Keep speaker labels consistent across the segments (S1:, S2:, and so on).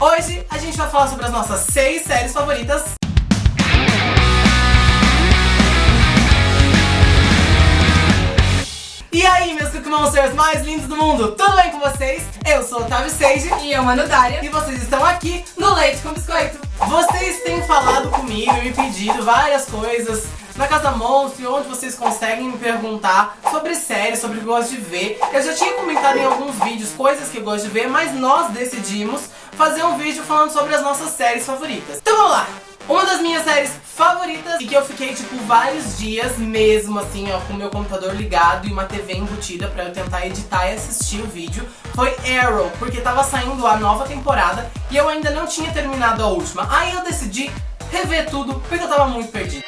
S1: Hoje a gente vai falar sobre as nossas seis séries favoritas. E aí, meus Cookie Monsters mais lindos do mundo, tudo bem com vocês? Eu sou Otávio Seiji
S2: E eu, Manu Dária.
S1: e vocês estão aqui no Leite com Biscoito. Vocês têm falado comigo e me pedido várias coisas na Casa Monstro, onde vocês conseguem me perguntar sobre séries, sobre o que eu gosto de ver. Eu já tinha comentado em alguns vídeos coisas que eu gosto de ver, mas nós decidimos fazer um vídeo falando sobre as nossas séries favoritas. Então vamos lá! Uma das minhas séries favoritas e que eu fiquei, tipo, vários dias mesmo, assim, ó, com o meu computador ligado e uma TV embutida pra eu tentar editar e assistir o vídeo, foi Arrow, porque tava saindo a nova temporada e eu ainda não tinha terminado a última. Aí eu decidi rever tudo, porque eu tava muito perdido.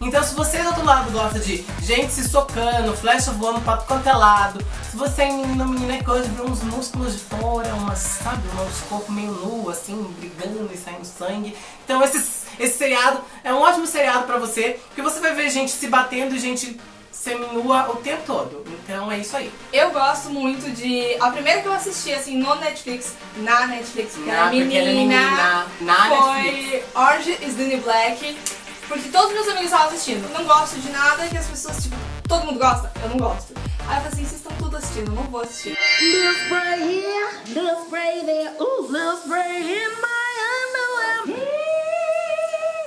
S1: Então se você do outro lado gosta de gente se socando, flecha voando pra quanto é lado, se você é menina, menina que gosta de uns músculos de fora, umas, sabe, uns corpos meio nu, assim, brigando e saindo sangue. Então esse, esse seriado é um ótimo seriado pra você, porque você vai ver gente se batendo e gente seminua o tempo todo. Então é isso aí.
S2: Eu gosto muito de. A primeira que eu assisti, assim, no Netflix, na Netflix, porque
S1: Na-
S2: era menina,
S1: menina, na
S2: foi
S1: Netflix.
S2: Orange is the New Black. Porque todos meus amigos estavam assistindo. Eu não gosto de nada que as pessoas, tipo, todo mundo gosta? Eu não gosto. Aí eu falei assim, vocês estão tudo assistindo, eu não vou assistir.
S3: Little spray here, little spray there, ooh, little spray in my.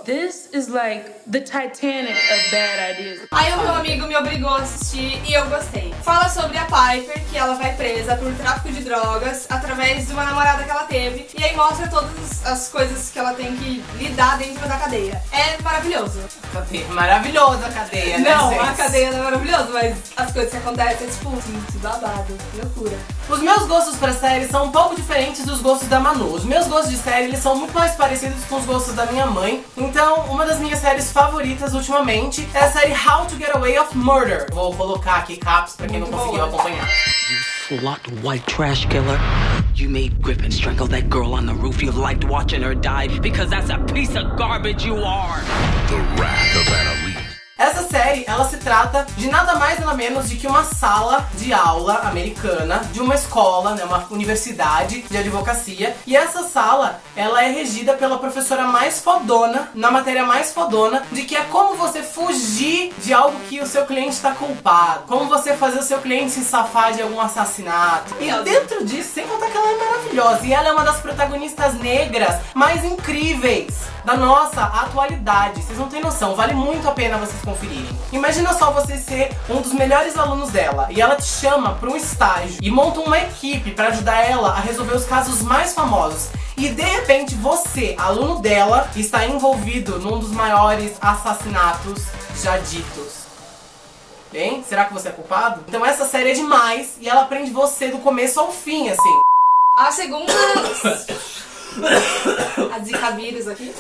S4: This is like the Titanic of bad ideas.
S2: Aí o meu amigo me obrigou a assistir e eu gostei. Fala sobre a Piper, que ela vai presa por tráfico de drogas através de uma namorada que ela teve. E aí mostra todas as coisas que ela tem que lidar dentro da cadeia. É maravilhoso.
S1: Cadeia. Maravilhosa a cadeia, né,
S2: Não,
S1: gente?
S2: a cadeia não é maravilhosa, mas as coisas que acontecem é tipo, gente, babado, loucura.
S1: Os meus gostos pra série são um pouco diferentes dos gostos da Manu. Os meus gostos de série, eles são muito mais parecidos com os gostos da minha mãe. Então, uma das minhas séries favoritas ultimamente é a série How to Get Away of Murder. Vou colocar aqui caps pra quem não conseguiu
S2: boa.
S1: acompanhar.
S5: Slut white trash killer. You made Griffin strangle that girl on the roof. You liked watching her die because that's a piece of garbage you are.
S6: The Wrath of Annalise.
S1: Essa série, ela se trata de nada mais nada menos de que uma sala de aula americana de uma escola, né, uma universidade de advocacia. E essa sala, ela é regida pela professora mais fodona, na matéria mais fodona, de que é como você fugir de algo que o seu cliente está culpado. Como você fazer o seu cliente se safar de algum assassinato. E dentro disso, sem contar que ela é maravilhosa. E ela é uma das protagonistas negras mais incríveis da nossa atualidade. Vocês não têm noção, vale muito a pena vocês conferirem. Imagina só você ser um dos melhores alunos dela e ela te chama para um estágio e monta uma equipe para ajudar ela a resolver os casos mais famosos. E de repente você, aluno dela, está envolvido num dos maiores assassinatos já ditos. Hein? Será que você é culpado? Então essa série é demais e ela prende você do começo ao fim, assim.
S2: A segunda. a Zika vírus aqui.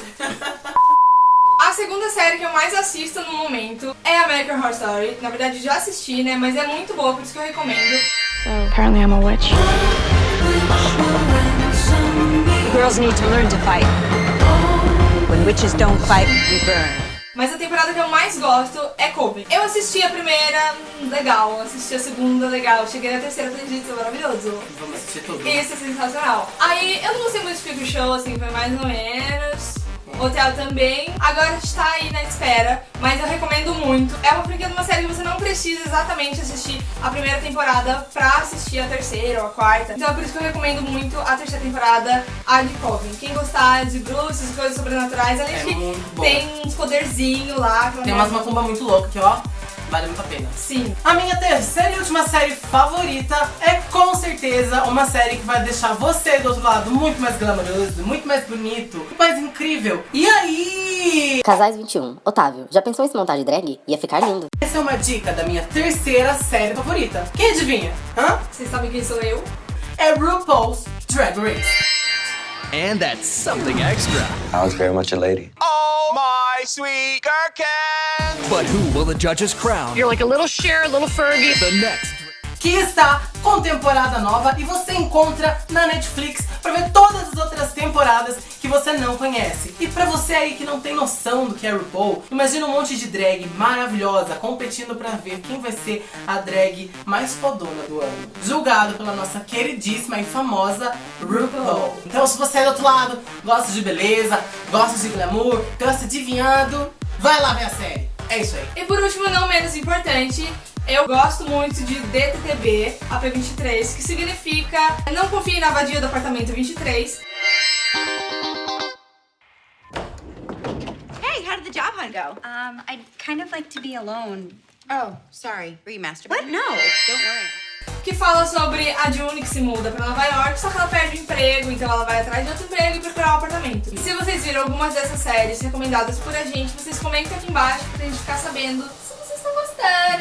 S2: A segunda série que eu mais assisto no momento é American Horror Story. Na verdade, já assisti, né? Mas é muito boa, por isso que eu recomendo.
S7: So apparently I'm a witch.
S8: Girls need to learn to fight. When witches don't fight, we burn.
S2: Mas a temporada que eu mais gosto é Coven. Eu assisti a primeira, legal. Assisti a segunda, legal. Cheguei na terceira, falei, gente, isso é maravilhoso.
S1: Vamos assistir tudo.
S2: Isso é sensacional. Aí, eu não gostei muito de Freak Show, assim, foi mais ou menos. Hotel também. Agora a gente tá aí na espera, mas eu recomendo muito. É uma franquia de uma série que você não precisa exatamente assistir a primeira temporada pra assistir a terceira ou a quarta. Então é por isso que eu recomendo muito a terceira temporada, a de Coven. Quem gostar de bruxas e coisas sobrenaturais, além
S1: É
S2: de que tem uns poderzinhos lá.
S1: Tem umas macumba muito louca que, ó, vale muito a pena.
S2: Sim.
S1: A minha terceira e última série favorita é com certeza uma série que vai deixar você do outro lado muito mais glamouroso, muito mais bonito, muito mais incrível. E aí?
S9: Casais 21. Otávio, já pensou em se montar de drag? Ia ficar lindo.
S1: Essa é uma dica da minha terceira série favorita. Quem adivinha? Hã?
S2: Vocês sabem quem sou eu?
S1: É RuPaul's Drag Race.
S10: And that's something extra.
S11: I was very much a lady.
S10: Oh, my sweet gherkin! But who will the judges crown?
S7: You're like a little Cher, a little Fergie.
S10: The next
S1: que está com temporada nova e você encontra na Netflix para ver todas as outras temporadas que você não conhece. E pra você aí que não tem noção do que é RuPaul, imagina um monte de drag maravilhosa competindo pra ver quem vai ser a drag mais fodona do ano. Julgado pela nossa queridíssima e famosa RuPaul. Então se você é do outro lado, gosta de beleza, gosta de glamour, gosta de vinhado, vai lá ver a série. É isso aí.
S2: E por último, não menos importante, eu gosto muito de DTTB, AP23, que significa Não confie na vadia do apartamento 23.
S8: The job hunt go? Um, I'd kind of like to be alone. Oh, sorry. Were you masturbating? What? No, don't worry.
S2: que fala sobre a June que se muda pra Nova York, só que ela perde o emprego, então ela vai atrás de outro emprego e procurar um apartamento. E se vocês viram algumas dessas séries recomendadas por a gente, vocês comentem aqui embaixo pra gente ficar sabendo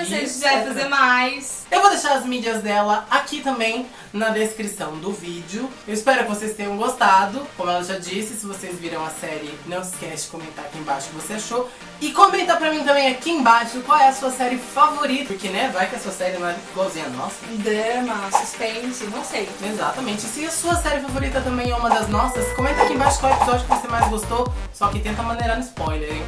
S2: se a gente vai fazer mais.
S1: Eu vou deixar as mídias dela aqui também na descrição do vídeo. Eu espero que vocês tenham gostado. Como ela já disse, se vocês viram a série, não se esquece de comentar aqui embaixo o que você achou. E comenta pra mim também aqui embaixo qual é a sua série favorita. Porque, né, vai que a sua série não é igualzinha a nossa.
S2: Drama, suspense, não sei.
S1: Exatamente. E se a sua série favorita também é uma das nossas, comenta aqui embaixo qual episódio que você mais gostou. Só que tenta maneirar no spoiler, hein?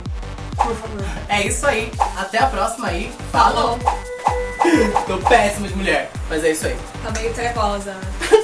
S2: Por favor.
S1: É isso aí. Até a próxima aí. Falou! Tô péssimo de mulher, mas é isso aí.
S2: Tá meio trevosa.